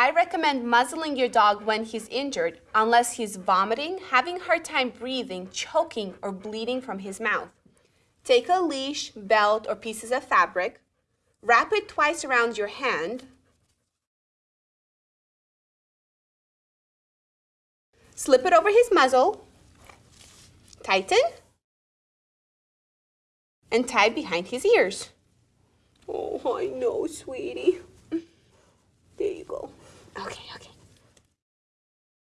I recommend muzzling your dog when he's injured unless he's vomiting, having a hard time breathing, choking, or bleeding from his mouth. Take a leash, belt, or pieces of fabric, wrap it twice around your hand, slip it over his muzzle, tighten, and tie behind his ears. Oh, I know, sweetie.